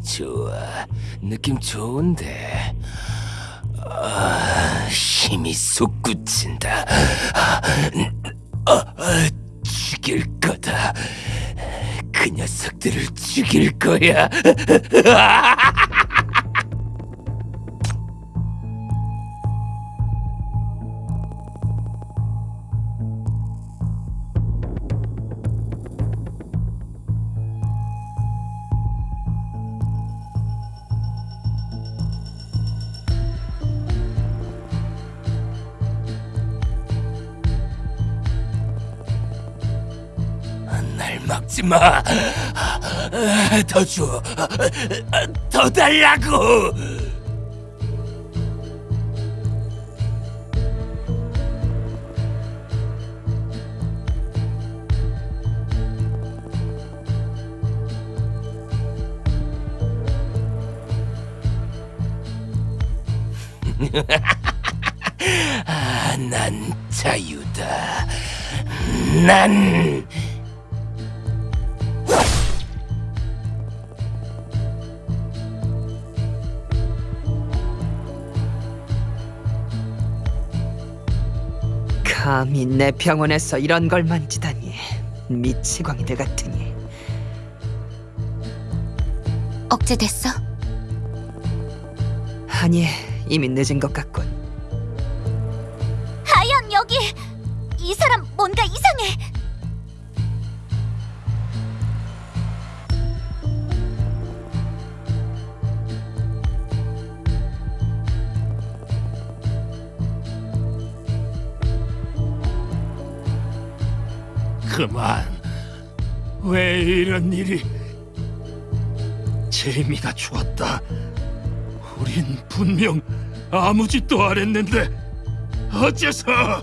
좋아. 느낌 좋은데. 아, 힘이 솟구친다. 아, 아, 죽일 거다. 그 녀석들을 죽일 거야. 마. 더 줘. 더 달라고. 아, 난 자유다. 난 감히 내 병원에서 이런 걸 만지다니 미치광이들 같으니 억제됐어? 아니 이미 늦은 것 같군 하양 여기! 이 사람 뭔가 이상해! 그만. 왜 이런 일이? 재미가 좋았다. 우린 분명 아무 짓도 안 했는데 어째서?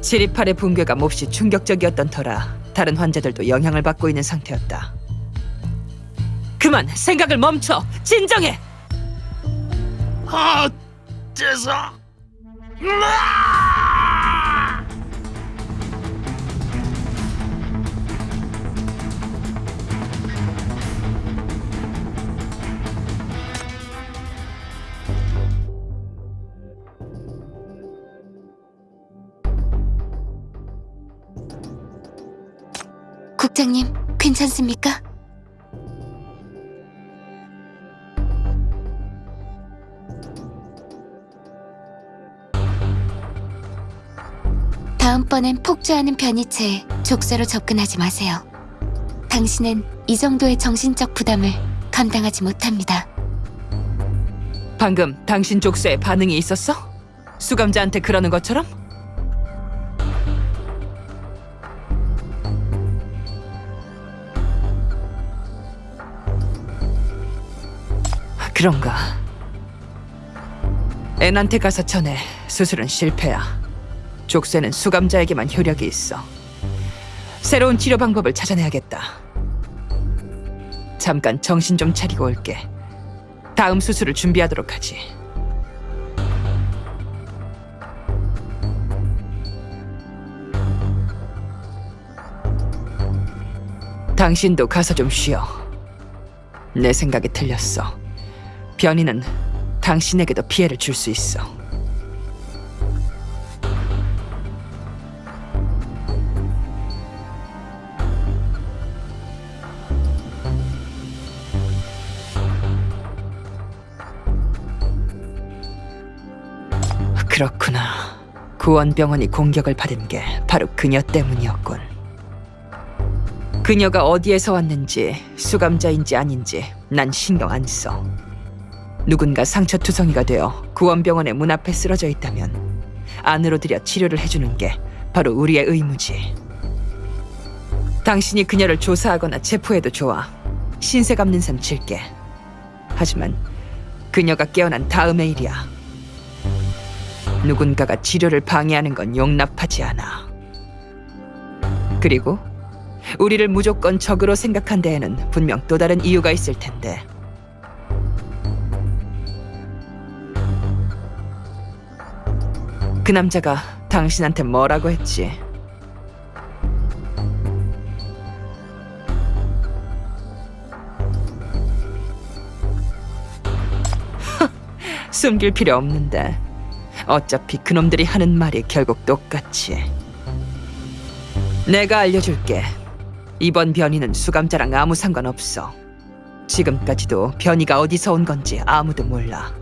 지리팔의 붕괴가 몹시 충격적이었던 터라 다른 환자들도 영향을 받고 있는 상태였다 그만 생각을 멈춰 진정해 어째서? 국장님, 괜찮습니까? 다음번엔 폭주하는 변이체에 족쇄로 접근하지 마세요. 당신은 이 정도의 정신적 부담을 감당하지 못합니다. 방금 당신 족쇄에 반응이 있었어? 수감자한테 그러는 것처럼? 그런가 앤한테 가서 전해 수술은 실패야 족쇄는 수감자에게만 효력이 있어 새로운 치료 방법을 찾아내야겠다 잠깐 정신 좀 차리고 올게 다음 수술을 준비하도록 하지. 당신도 가서 좀 쉬어. 내 생각이 틀렸어. 변이는 당신에게도 피해를 줄 수 있어. 그렇구나. 구원병원이 공격을 받은 게 바로 그녀 때문이었군. 그녀가 어디에서 왔는지 수감자인지 아닌지 난 신경 안 써. 누군가 상처투성이가 되어 구원병원의 문 앞에 쓰러져 있다면 안으로 들여 치료를 해주는 게 바로 우리의 의무지. 당신이 그녀를 조사하거나 체포해도 좋아. 신세 갚는 셈 칠게. 하지만 그녀가 깨어난 다음의 일이야. 누군가가 치료를 방해하는 건 용납하지 않아. 그리고 우리를 무조건 적으로 생각한 데에는 분명 또 다른 이유가 있을 텐데. 그 남자가 당신한테 뭐라고 했지? 숨길 필요 없는데 어차피 그놈들이 하는 말이 결국 똑같이 내가 알려줄게. 이번 변이는 수감자랑 아무 상관없어. 지금까지도 변이가 어디서 온 건지 아무도 몰라.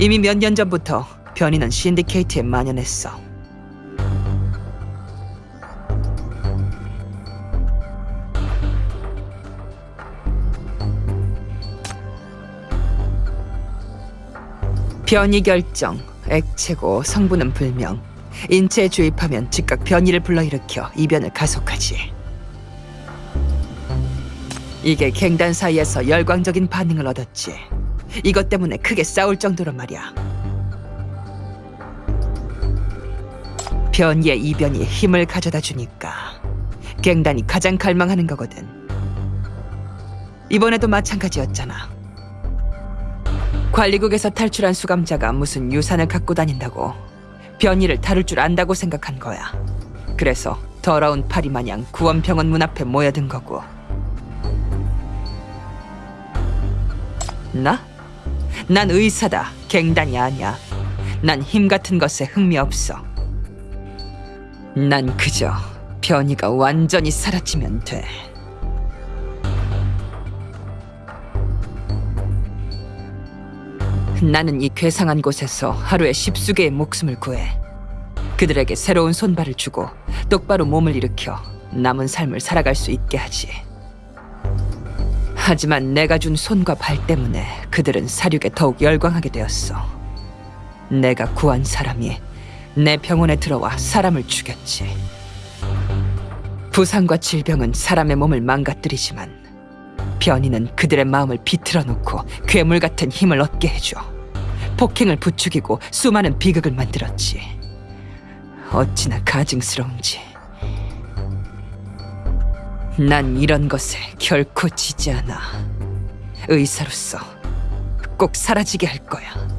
이미 몇 년 전부터 변이는 신디케이트에 만연했어. 변이 결정, 액체고 성분은 불명. 인체에 주입하면 즉각 변이를 불러일으켜 이변을 가속하지. 이게 갱단 사이에서 열광적인 반응을 얻었지. 이것 때문에 크게 싸울 정도로 말이야. 변이의 이변이 힘을 가져다 주니까 갱단이 가장 갈망하는 거거든. 이번에도 마찬가지였잖아. 관리국에서 탈출한 수감자가 무슨 유산을 갖고 다닌다고 변이를 다룰 줄 안다고 생각한 거야. 그래서 더러운 파리 마냥 구원병원 문 앞에 모여든 거고. 나? 난 의사다. 갱단이 아니야. 난 힘 같은 것에 흥미 없어. 난 그저 변이가 완전히 사라지면 돼. 나는 이 괴상한 곳에서 하루에 십수개의 목숨을 구해 그들에게 새로운 손발을 주고 똑바로 몸을 일으켜 남은 삶을 살아갈 수 있게 하지. 하지만 내가 준 손과 발 때문에 그들은 사륙에 더욱 열광하게 되었어. 내가 구한 사람이 내 병원에 들어와 사람을 죽였지. 부상과 질병은 사람의 몸을 망가뜨리지만 변이는 그들의 마음을 비틀어 놓고 괴물 같은 힘을 얻게 해줘. 폭행을 부추기고 수많은 비극을 만들었지. 어찌나 가증스러운지. 난 이런 것에 결코 지지 않아. 의사로서 꼭 사라지게 할 거야.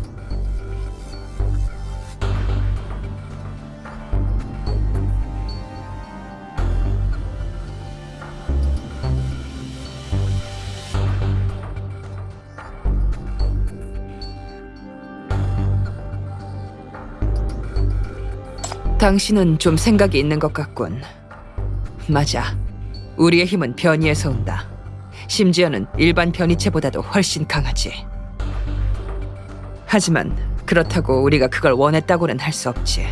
당신은 좀 생각이 있는 것 같군. 맞아. 우리의 힘은 변이에서 온다. 심지어는 일반 변이체보다도 훨씬 강하지. 하지만 그렇다고 우리가 그걸 원했다고는 할 수 없지.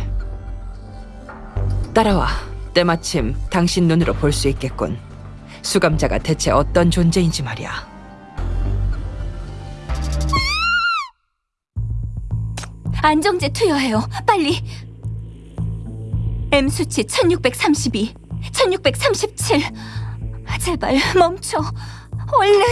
따라와. 때마침 당신 눈으로 볼 수 있겠군. 수감자가 대체 어떤 존재인지 말이야. 안정제 투여해요. 빨리. M 수치 1632, 1637. 제발 멈춰. 얼른.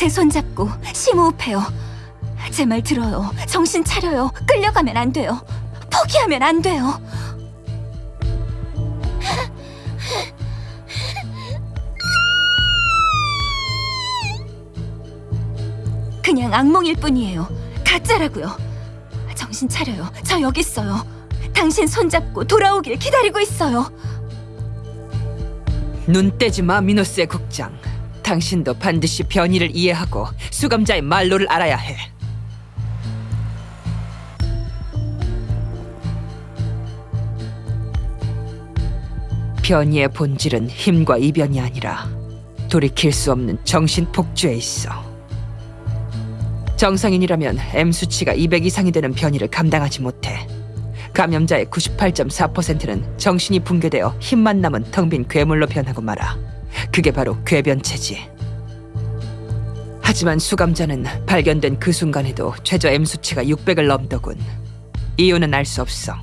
제 손잡고 심호흡해요. 제 말 들어요. 정신 차려요. 끌려가면 안 돼요. 포기하면 안 돼요. 그냥 악몽일 뿐이에요. 가짜라고요. 정신 차려요. 저 여기 있어요. 당신 손잡고 돌아오길 기다리고 있어요. 눈 떼지 마, 미노스의 국장. 당신도 반드시 변이를 이해하고 수감자의 말로를 알아야 해. 변이의 본질은 힘과 이변이 아니라 돌이킬 수 없는 정신 폭주에 있어. 정상인이라면 M 수치가 200 이상이 되는 변이를 감당하지 못해. 감염자의 98.4%는 정신이 붕괴되어 힘만 남은 텅 빈 괴물로 변하고 말아. 그게 바로 괴변체지. 하지만 수감자는 발견된 그 순간에도 최저 M 수치가 600을 넘더군. 이유는 알 수 없어.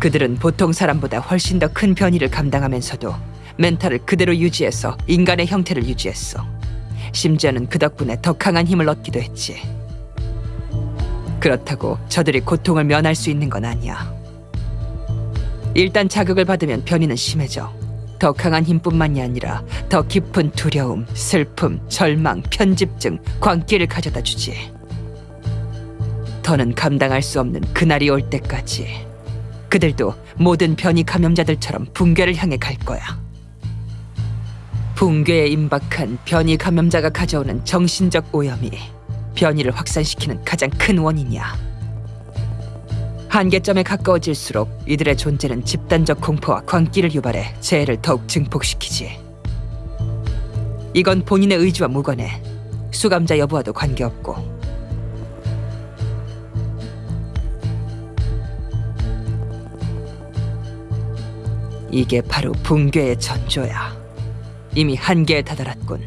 그들은 보통 사람보다 훨씬 더 큰 변이를 감당하면서도 멘탈을 그대로 유지해서 인간의 형태를 유지했어. 심지어는 그 덕분에 더 강한 힘을 얻기도 했지. 그렇다고 저들이 고통을 면할 수 있는 건 아니야. 일단 자극을 받으면 변이는 심해져. 더 강한 힘뿐만이 아니라 더 깊은 두려움, 슬픔, 절망, 편집증, 광기를 가져다 주지. 더는 감당할 수 없는 그날이 올 때까지 그들도 모든 변이 감염자들처럼 붕괴를 향해 갈 거야. 붕괴에 임박한 변이 감염자가 가져오는 정신적 오염이 변이를 확산시키는 가장 큰 원인이야. 한계점에 가까워질수록 이들의 존재는 집단적 공포와 광기를 유발해 재해를 더욱 증폭시키지. 이건 본인의 의지와 무관해. 수감자 여부와도 관계없고. 이게 바로 붕괴의 전조야. 이미 한계에 다다랐군.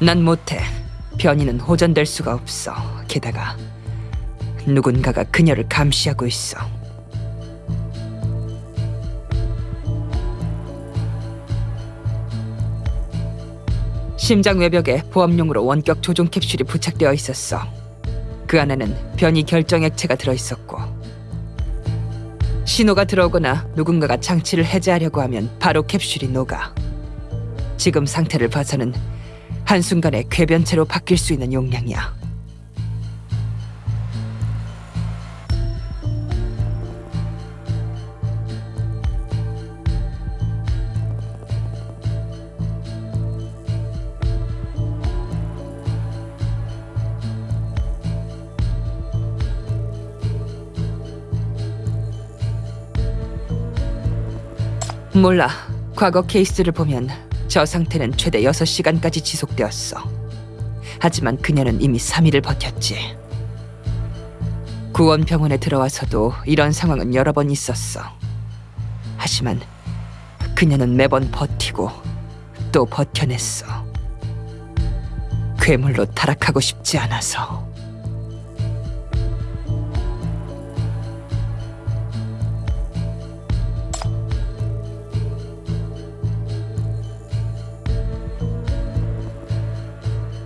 난 못해. 변이는 호전될 수가 없어. 게다가 누군가가 그녀를 감시하고 있어. 심장 외벽에 보험용으로 원격 조종 캡슐이 부착되어 있었어. 그 안에는 변이 결정 액체가 들어 있었고 신호가 들어오거나 누군가가 장치를 해제하려고 하면 바로 캡슐이 녹아. 지금 상태를 봐서는 한순간에 궤변체로 바뀔 수 있는 용량이야. 몰라. 과거 케이스를 보면 저 상태는 최대 6시간까지 지속되었어. 하지만 그녀는 이미 3일을 버텼지. 구원병원에 들어와서도 이런 상황은 여러 번 있었어. 하지만 그녀는 매번 버티고 또 버텨냈어. 괴물로 타락하고 싶지 않아서.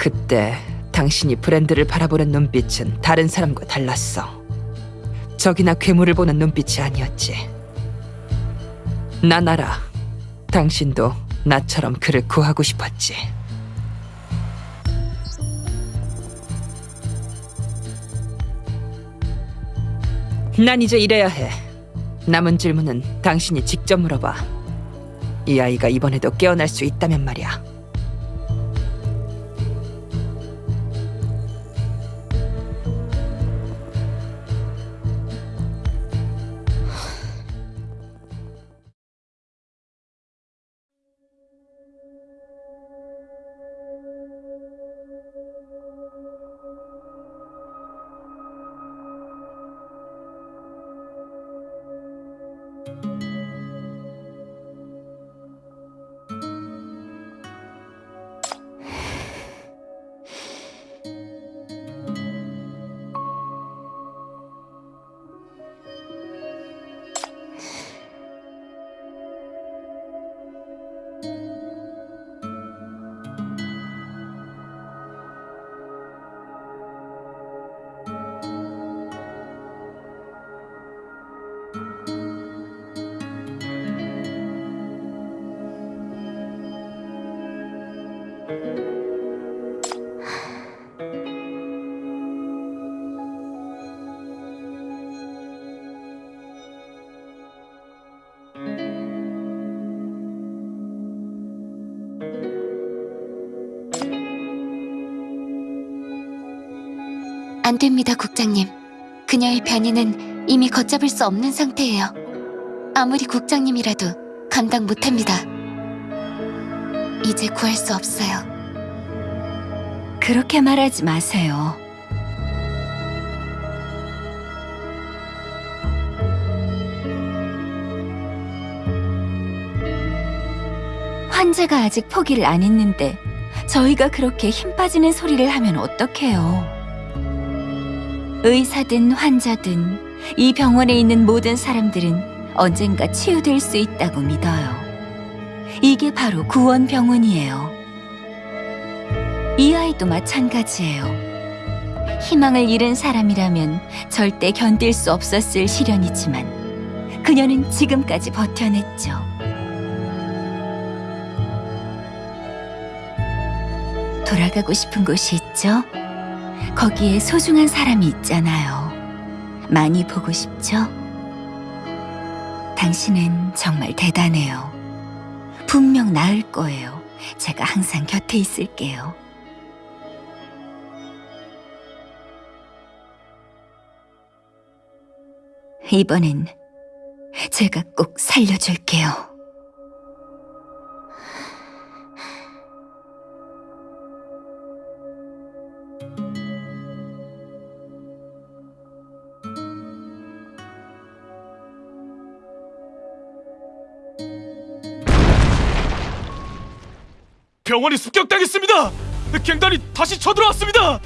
그때 당신이 브랜드를 바라보는 눈빛은 다른 사람과 달랐어. 적이나 괴물을 보는 눈빛이 아니었지. 난 알아. 당신도 나처럼 그를 구하고 싶었지. 난 이제 이래야 해. 남은 질문은 당신이 직접 물어봐. 이 아이가 이번에도 깨어날 수 있다면 말이야. 안 됩니다, 국장님. 그녀의 변이는 이미 걷잡을 수 없는 상태예요. 아무리 국장님이라도 감당 못합니다. 이제 구할 수 없어요. 그렇게 말하지 마세요. 환자가 아직 포기를 안 했는데 저희가 그렇게 힘 빠지는 소리를 하면 어떡해요. 의사든 환자든 이 병원에 있는 모든 사람들은 언젠가 치유될 수 있다고 믿어요. 이게 바로 구원병원이에요. 이 아이도 마찬가지예요. 희망을 잃은 사람이라면 절대 견딜 수 없었을 시련이지만 그녀는 지금까지 버텨냈죠. 돌아가고 싶은 곳이 있죠? 거기에 소중한 사람이 있잖아요. 많이 보고 싶죠? 당신은 정말 대단해요. 분명 나을 거예요. 제가 항상 곁에 있을게요. 이번엔 제가 꼭 살려줄게요. 병원이 습격당했습니다. 갱단이 다시 쳐들어왔습니다.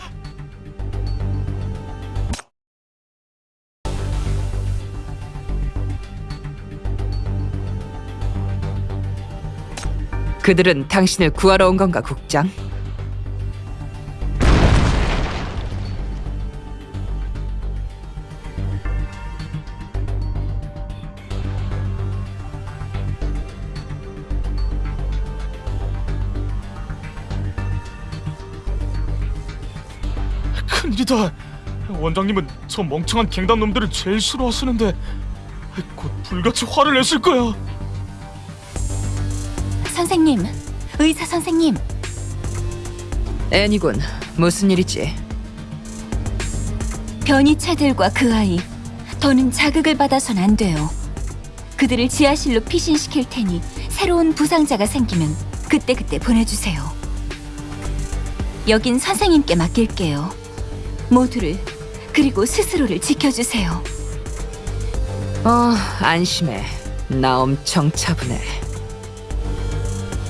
그들은 당신을 구하러 온 건가, 국장? 큰일이다. 원장님은 저 멍청한 갱단 놈들을 제일 싫어하시는데 곧 불같이 화를 내실 거야. 선생님, 의사 선생님, 애니군, 무슨 일이지? 변이체들과 그 아이, 더는 자극을 받아선 안 돼요. 그들을 지하실로 피신시킬 테니 새로운 부상자가 생기면 그때그때 보내주세요. 여긴 선생님께 맡길게요. 모두를, 그리고 스스로를 지켜주세요. 어, 안심해. 나 엄청 차분해.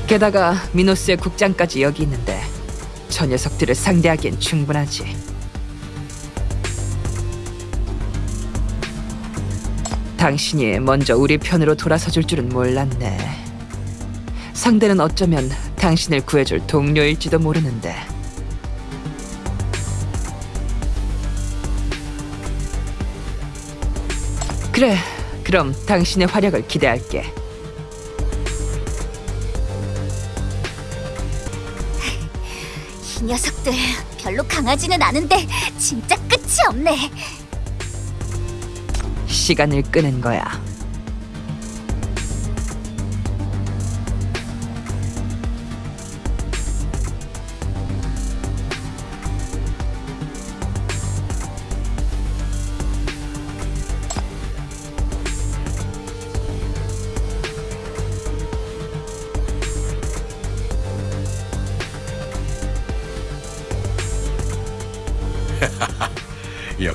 게다가 미노스의 국장까지 여기 있는데 저 녀석들을 상대하기엔 충분하지. 당신이 먼저 우리 편으로 돌아서 줄 줄은 몰랐네. 상대는 어쩌면 당신을 구해줄 동료일지도 모르는데. 그래, 그럼 당신의 활약을 기대할게. 이 녀석들 별로 강하지는 않은데 진짜 끝이 없네. 시간을 끄는 거야.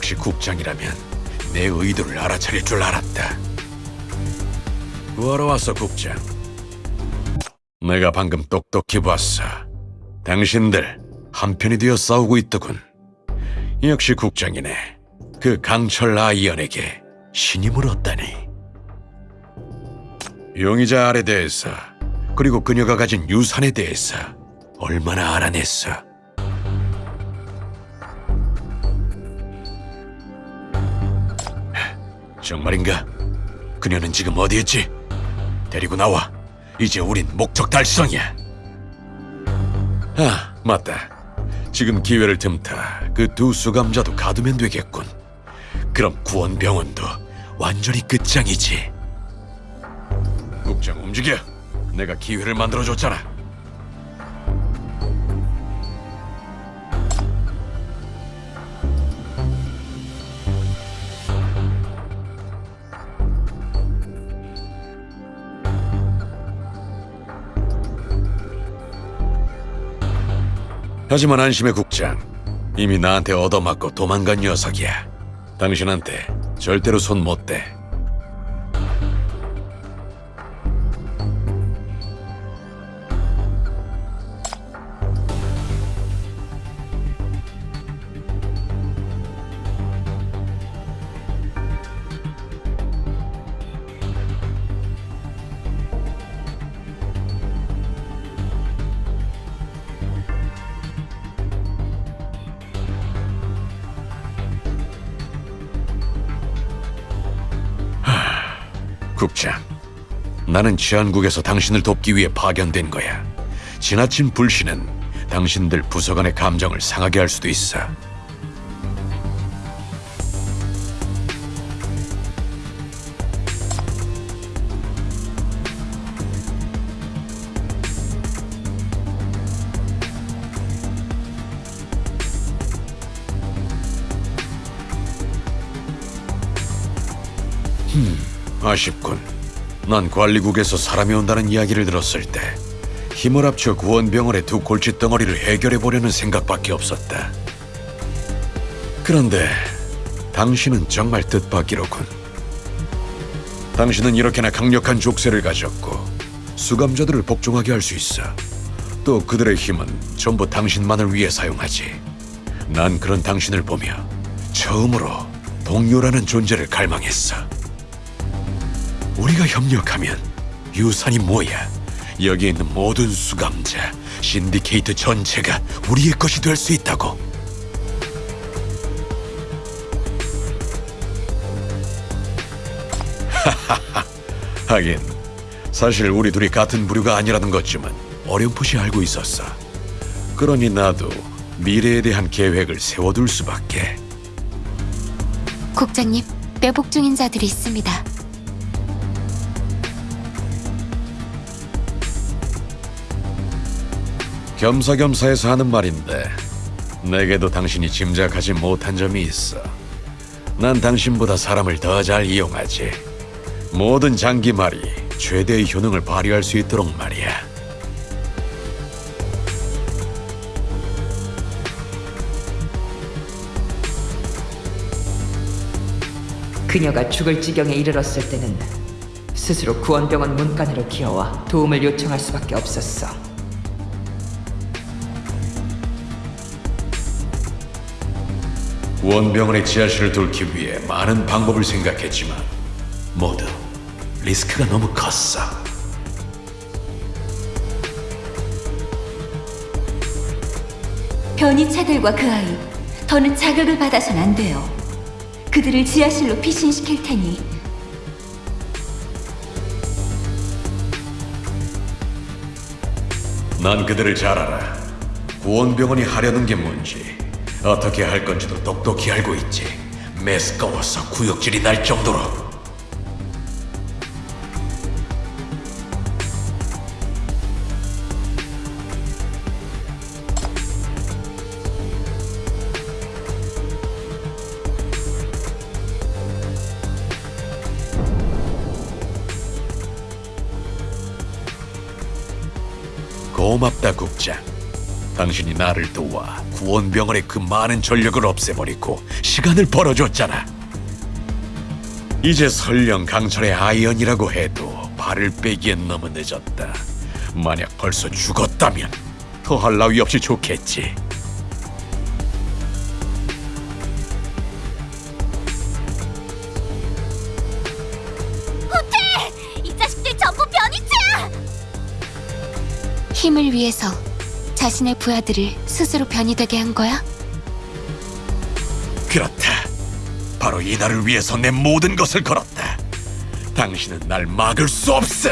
역시 국장이라면 내 의도를 알아차릴 줄 알았다. 구하러 왔어, 국장. 내가 방금 똑똑히 봤어. 당신들 한편이 되어 싸우고 있더군. 역시 국장이네. 그 강철 아이언에게 신이 물었다니. 용의자 알에 대해서 그리고 그녀가 가진 유산에 대해서 얼마나 알아냈어. 정말인가? 그녀는 지금 어디 있지? 데리고 나와. 이제 우린 목적 달성이야. 아, 맞다. 지금 기회를 틈타 그 두 수감자도 가두면 되겠군. 그럼 구원병원도 완전히 끝장이지. 국장 움직여. 내가 기회를 만들어줬잖아. 하지만 안심의 국장 이미 나한테 얻어맞고 도망간 녀석이야. 당신한테 절대로 손 못 대. 나는 치안국에서 당신을 돕기 위해 파견된 거야. 지나친 불신은 당신들 부서 간의 감정을 상하게 할 수도 있어. 아쉽군. 난 관리국에서 사람이 온다는 이야기를 들었을 때 힘을 합쳐 구원병원의 두 골칫덩어리를 해결해 보려는 생각밖에 없었다. 그런데 당신은 정말 뜻밖이로군. 당신은 이렇게나 강력한 족쇄를 가졌고 수감자들을 복종하게 할 수 있어. 또 그들의 힘은 전부 당신만을 위해 사용하지. 난 그런 당신을 보며 처음으로 동료라는 존재를 갈망했어. 우리가 협력하면 유산이 뭐야? 여기 있는 모든 수감자, 신디케이트 전체가 우리의 것이 될 수 있다고. 하하하. 하긴 사실 우리 둘이 같은 부류가 아니라는 것쯤은 어렴풋이 알고 있었어. 그러니 나도 미래에 대한 계획을 세워둘 수밖에. 국장님, 매복 중인 자들이 있습니다. 겸사겸사해서 하는 말인데 내게도 당신이 짐작하지 못한 점이 있어. 난 당신보다 사람을 더 잘 이용하지. 모든 장기 말이 최대의 효능을 발휘할 수 있도록 말이야. 그녀가 죽을 지경에 이르렀을 때는 스스로 구원병원 문간으로 기어와 도움을 요청할 수밖에 없었어. 원병원의 지하실을 돌기 위해 많은 방법을 생각했지만 모두 리스크가 너무 컸어. 변이차들과 그 아이 더는 자극을 받아선 안 돼요. 그들을 지하실로 피신시킬 테니 난 그들을 잘 알아. 구원병원이 하려는 게 뭔지, 어떻게 할 건지도 똑똑히 알고 있지. 매스꺼워서 구역질이 날 정도로. 당신이 나를 도와 구원병원의 그 많은 전력을 없애버리고 시간을 벌어줬잖아. 이제 설령 강철의 아이언이라고 해도 발을 빼기엔 너무 늦었다. 만약 벌써 죽었다면 더할 나위 없이 좋겠지. 이 자식들 전부 변이체야! 힘을 위해서 자신의 부하들을 스스로 변이되게 한 거야? 그렇다. 바로 이 날을 위해서 내 모든 것을 걸었다. 당신은 날 막을 수 없어.